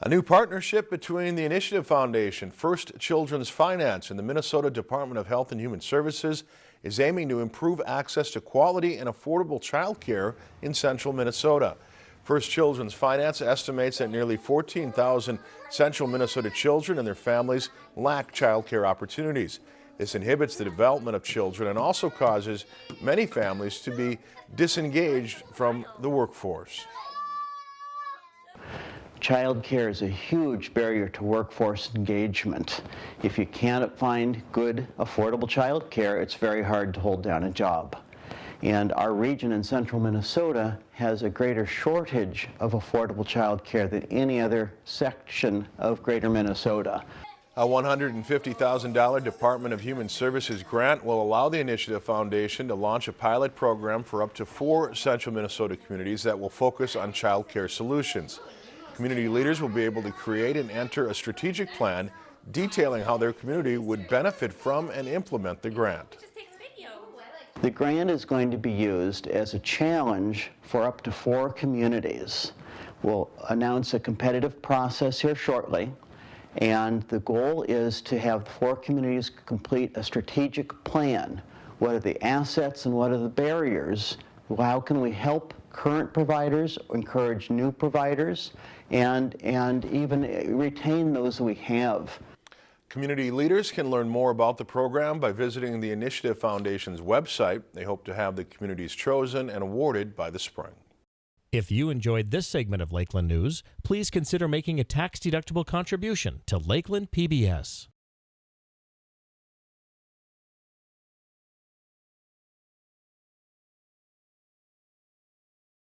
A new partnership between the Initiative Foundation, First Children's Finance, and the Minnesota Department of Health and Human Services is aiming to improve access to quality and affordable childcare in central Minnesota. First Children's Finance estimates that nearly 14,000 central Minnesota children and their families lack childcare opportunities. This inhibits the development of children and also causes many families to be disengaged from the workforce. Childcare is a huge barrier to workforce engagement. If you can't find good, affordable childcare, it's very hard to hold down a job. And our region in central Minnesota has a greater shortage of affordable childcare than any other section of greater Minnesota. A $150,000 Department of Human Services grant will allow the Initiative Foundation to launch a pilot program for up to four central Minnesota communities that will focus on child care solutions. Community leaders will be able to create and enter a strategic plan detailing how their community would benefit from and implement the grant. The grant is going to be used as a challenge for up to four communities. We'll announce a competitive process here shortly, and the goal is to have four communities complete a strategic plan. What are the assets and what are the barriers? How can we help current providers, encourage new providers, and, and even eh, retain those we have. Community leaders can learn more about the program by visiting the Initiative Foundation's website. They hope to have the communities chosen and awarded by the spring. If you enjoyed this segment of Lakeland News, please consider making a tax-deductible contribution to Lakeland PBS.